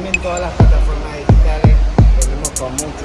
streaming en todas las plataformas digitales. Venimos con muchos,